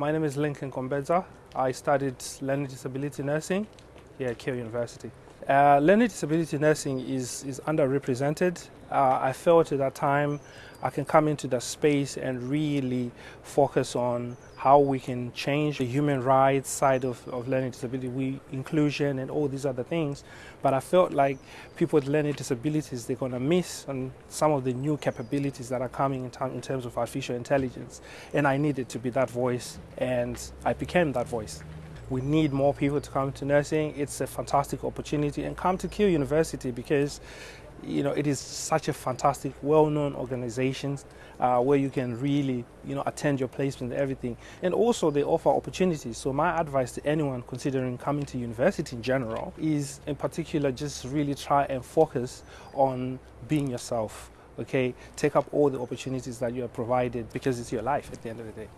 My name is Lincoln Kombedza. I studied learning disability nursing here at Keele University. Uh, learning disability nursing is, is underrepresented. Uh, I felt at that time I can come into the space and really focus on how we can change the human rights side of, of learning disability, we, inclusion and all these other things. But I felt like people with learning disabilities, they're going to miss on some of the new capabilities that are coming in, in terms of artificial intelligence. And I needed to be that voice and I became that voice. We need more people to come to nursing. It's a fantastic opportunity and come to Keele University because you know, it is such a fantastic, well-known organization uh, where you can really, you know, attend your placement and everything. And also they offer opportunities. So my advice to anyone considering coming to university in general is in particular just really try and focus on being yourself, okay? Take up all the opportunities that you are provided because it's your life at the end of the day.